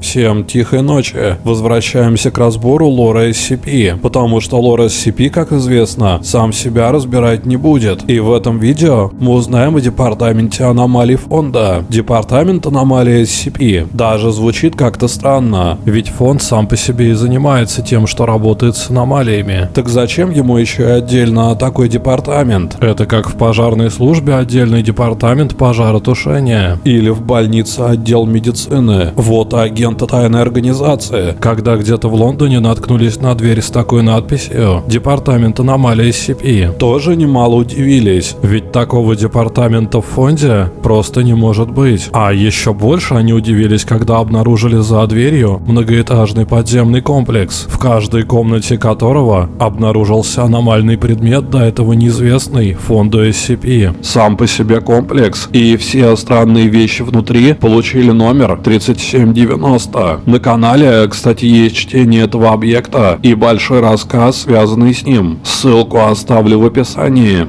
Всем тихой ночи. Возвращаемся к разбору лора SCP, потому что лор SCP, как известно, сам себя разбирать не будет. И в этом видео мы узнаем о департаменте аномалий фонда. Департамент аномалий SCP даже звучит как-то странно, ведь фонд сам по себе и занимается тем, что работает с аномалиями. Так зачем ему еще и отдельно такой департамент? Это как в пожарной службе отдельный департамент пожаротушения или в больнице отдел медицины. Вот агента тайной организации, когда где-то в Лондоне наткнулись на дверь с такой надписью «Департамент аномалий SCP». Тоже немало удивились, ведь такого департамента в фонде просто не может быть. А еще больше они удивились, когда обнаружили за дверью многоэтажный подземный комплекс, в каждой комнате которого обнаружился аномальный предмет, до этого неизвестный фонду SCP. Сам по себе комплекс и все странные вещи внутри получили номер 3790. На канале, кстати, есть чтение этого объекта и большой рассказ, связанный с ним. Ссылку оставлю в описании.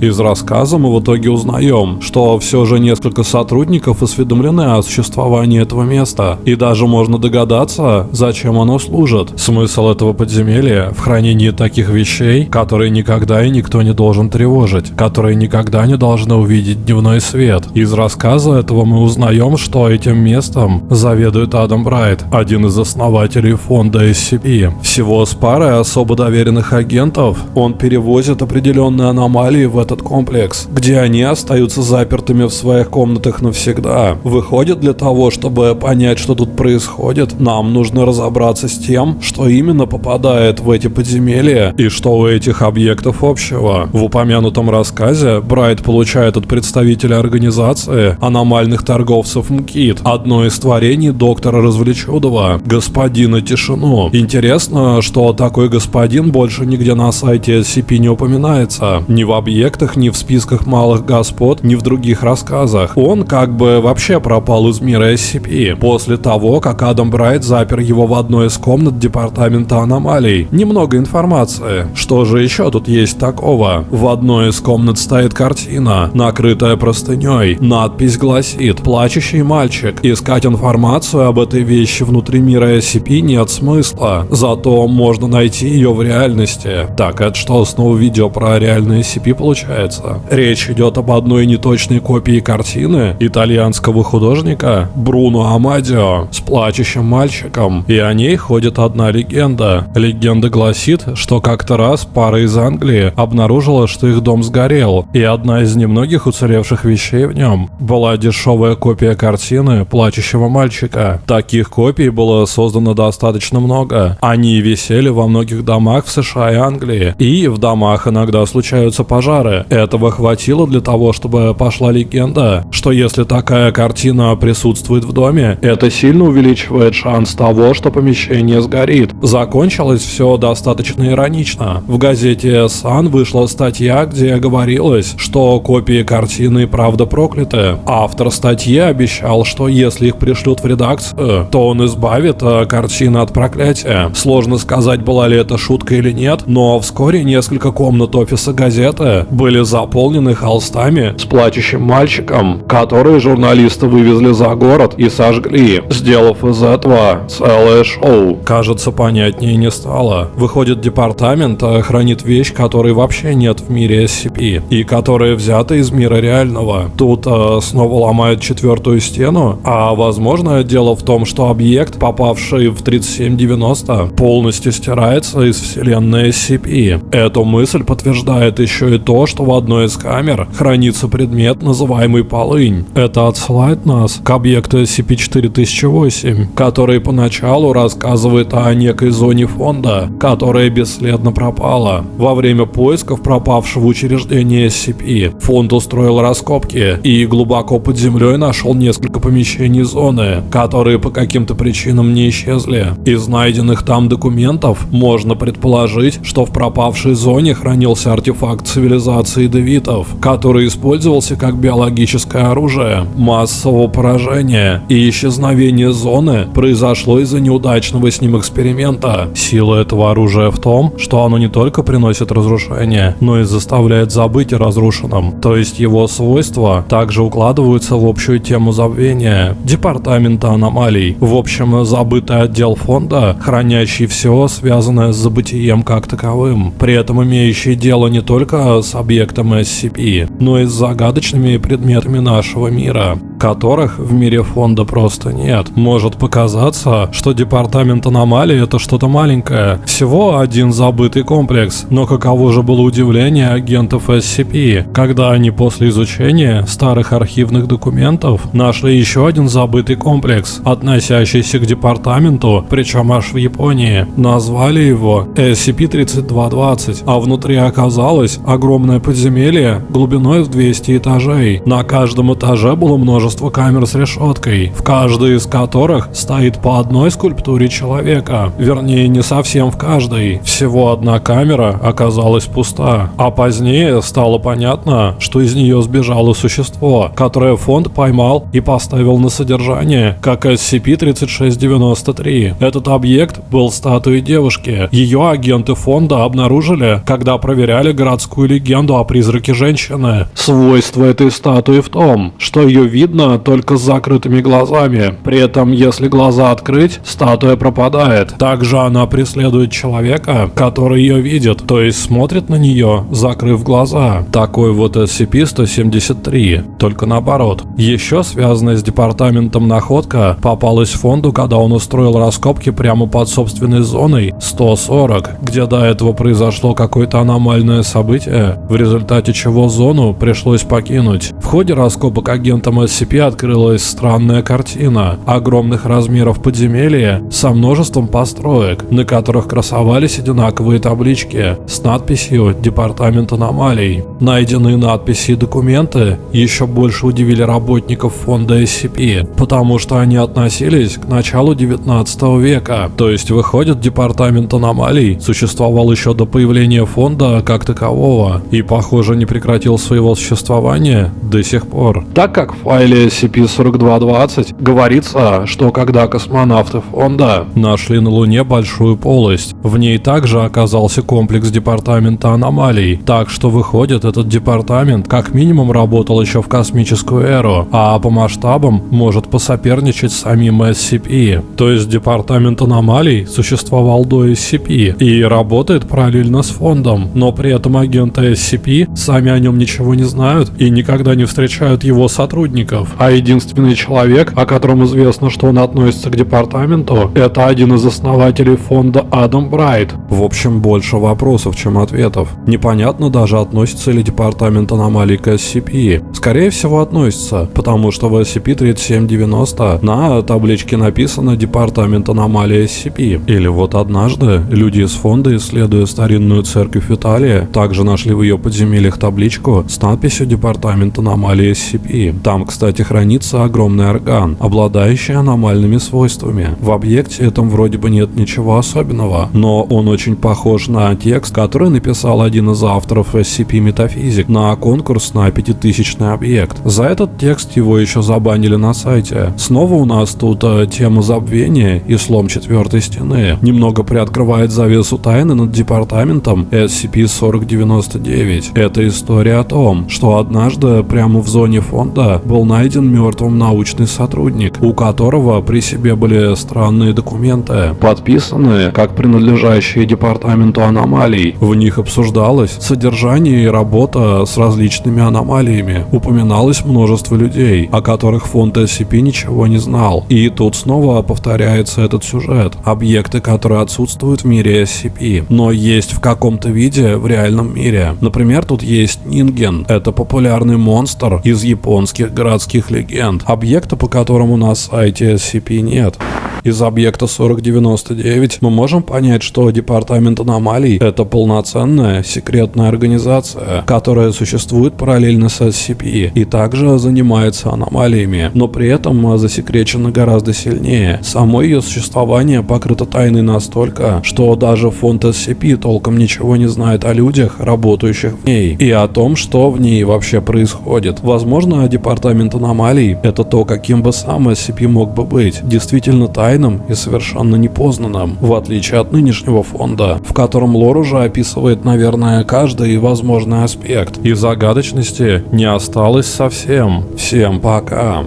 Из рассказа мы в итоге узнаем, что все же несколько сотрудников осведомлены о существовании этого места, и даже можно догадаться, зачем оно служит. Смысл этого подземелья в хранении таких вещей, которые никогда и никто не должен тревожить, которые никогда не должны увидеть дневной свет. Из рассказа этого мы узнаем, что этим местом заведует Адам Брайт, один из основателей фонда SCP. Всего с парой особо доверенных агентов он перевозит определенные аномалии в этот комплекс, где они остаются запертыми в своих комнатах навсегда. Выходит, для того, чтобы понять, что тут происходит, нам нужно разобраться с тем, что именно попадает в эти подземелья и что у этих объектов общего. В упомянутом рассказе Брайт получает от представителя организации аномальных торговцев МКИТ одно из творений доктора Развлечудова, господина Тишину. Интересно, что такой господин больше нигде на сайте SCP не упоминается. Ни в объект проектах, ни в списках малых господ, ни в других рассказах. Он как бы вообще пропал из мира SCP после того, как Адам Брайт запер его в одной из комнат департамента аномалий. Немного информации. Что же еще тут есть такого? В одной из комнат стоит картина, накрытая простыней. Надпись гласит «Плачущий мальчик». Искать информацию об этой вещи внутри мира SCP нет смысла, зато можно найти ее в реальности. Так, это что, снова видео про реальные SCP получается? Получается. Речь идет об одной неточной копии картины итальянского художника Бруно Амадио с плачущим мальчиком, и о ней ходит одна легенда. Легенда гласит, что как-то раз пара из Англии обнаружила, что их дом сгорел, и одна из немногих уцелевших вещей в нем была дешевая копия картины плачущего мальчика. Таких копий было создано достаточно много. Они висели во многих домах в США и Англии, и в домах иногда случаются пожары, этого хватило для того, чтобы пошла легенда, что если такая картина присутствует в доме, это сильно увеличивает шанс того, что помещение сгорит. Закончилось все достаточно иронично. В газете Sun вышла статья, где говорилось, что копии картины правда прокляты. Автор статьи обещал, что если их пришлют в редакцию, то он избавит э, картину от проклятия. Сложно сказать, была ли это шутка или нет, но вскоре несколько комнат офиса газеты были заполнены холстами с плачущим мальчиком, которые журналисты вывезли за город и сожгли, сделав из этого целое шоу. Кажется, понятнее не стало. Выходит, департамент хранит вещь, которой вообще нет в мире SCP, и которая взята из мира реального. Тут э, снова ломают четвертую стену, а возможно дело в том, что объект, попавший в 3790, полностью стирается из вселенной SCP. Эту мысль подтверждает еще и то, что в одной из камер хранится предмет, называемый полынь. Это отсылает нас к объекту SCP-4008, который поначалу рассказывает о некой зоне фонда, которая бесследно пропала. Во время поисков пропавшего учреждения SCP фонд устроил раскопки и глубоко под землей нашел несколько помещений зоны, которые по каким-то причинам не исчезли. Из найденных там документов можно предположить, что в пропавшей зоне хранился артефакт цивилизации детонации девитов, который использовался как биологическое оружие массового поражения и исчезновение зоны произошло из-за неудачного с ним эксперимента. Сила этого оружия в том, что оно не только приносит разрушение, но и заставляет забыть о разрушенном. То есть его свойства также укладываются в общую тему забвения Департамента аномалий. В общем, забытый отдел фонда, хранящий все, связанное с забытием как таковым, при этом имеющий дело не только с объектом SCP, но и с загадочными предметами нашего мира которых в мире фонда просто нет. Может показаться, что департамент аномалий это что-то маленькое, всего один забытый комплекс, но каково же было удивление агентов SCP, когда они после изучения старых архивных документов нашли еще один забытый комплекс, относящийся к департаменту, причем аж в Японии. Назвали его SCP-3220, а внутри оказалось огромное подземелье глубиной в 200 этажей. На каждом этаже было множество камер с решеткой, в каждой из которых стоит по одной скульптуре человека. Вернее, не совсем в каждой. Всего одна камера оказалась пуста. А позднее стало понятно, что из нее сбежало существо, которое фонд поймал и поставил на содержание, как SCP-3693. Этот объект был статуей девушки. Ее агенты фонда обнаружили, когда проверяли городскую легенду о призраке женщины. Свойство этой статуи в том, что ее видно видно только с закрытыми глазами. При этом, если глаза открыть, статуя пропадает. Также она преследует человека, который ее видит, то есть смотрит на нее, закрыв глаза. Такой вот SCP-173, только наоборот. Еще связанная с департаментом находка попалась фонду, когда он устроил раскопки прямо под собственной зоной 140, где до этого произошло какое-то аномальное событие, в результате чего зону пришлось покинуть. В ходе раскопок агентом SCP открылась странная картина огромных размеров подземелья со множеством построек, на которых красовались одинаковые таблички с надписью «Департамент аномалий». Найденные надписи и документы еще больше удивили работников фонда SCP, потому что они относились к началу 19 века, то есть выходит Департамент аномалий существовал еще до появления фонда как такового и похоже не прекратил своего существования до сих пор. Так как в файле SCP-4220 говорится, что когда космонавты фонда нашли на Луне большую полость, в ней также оказался комплекс департамента аномалий, так что выходит этот департамент как минимум работал еще в космическую эру, а по масштабам может посоперничать с самим SCP. То есть департамент аномалий существовал до SCP и работает параллельно с фондом, но при этом агенты SCP сами о нем ничего не знают и никогда не встречают его сотрудников а единственный человек, о котором известно, что он относится к департаменту, это один из основателей фонда Адам Брайт. В общем, больше вопросов, чем ответов. Непонятно даже, относится ли департамент аномалий к SCP. Скорее всего, относится, потому что в SCP-3790 на табличке написано департамент аномалий SCP. Или вот однажды люди из фонда, исследуя старинную церковь Италии, также нашли в ее подземельях табличку с надписью департамент аномалий SCP. Там, кстати, хранится огромный орган, обладающий аномальными свойствами. В объекте этом вроде бы нет ничего особенного, но он очень похож на текст, который написал один из авторов SCP Метафизик на конкурс на пятитысячный объект. За этот текст его еще забанили на сайте. Снова у нас тут э, тема забвения и слом четвертой стены. Немного приоткрывает завесу тайны над департаментом SCP-4099. Это история о том, что однажды прямо в зоне фонда был найден мертвым научный сотрудник, у которого при себе были странные документы, подписанные как принадлежащие департаменту аномалий. В них обсуждалось содержание и работа с различными аномалиями. Упоминалось множество людей, о которых фонд SCP ничего не знал. И тут снова повторяется этот сюжет. Объекты, которые отсутствуют в мире SCP, но есть в каком-то виде в реальном мире. Например, тут есть Нинген. Это популярный монстр из японских городских легенд, объекта, по которому на сайте SCP нет. Из объекта 4099 мы можем понять, что Департамент аномалий — это полноценная секретная организация, которая существует параллельно с SCP и также занимается аномалиями, но при этом засекречена гораздо сильнее. Само ее существование покрыто тайной настолько, что даже фонд SCP толком ничего не знает о людях, работающих в ней, и о том, что в ней вообще происходит. Возможно, Департамент аномалий — это то, каким бы сам SCP мог бы быть, действительно тайным и совершенно непознанным, в отличие от нынешнего фонда, в котором лор уже описывает, наверное, каждый возможный аспект, и загадочности не осталось совсем. Всем пока.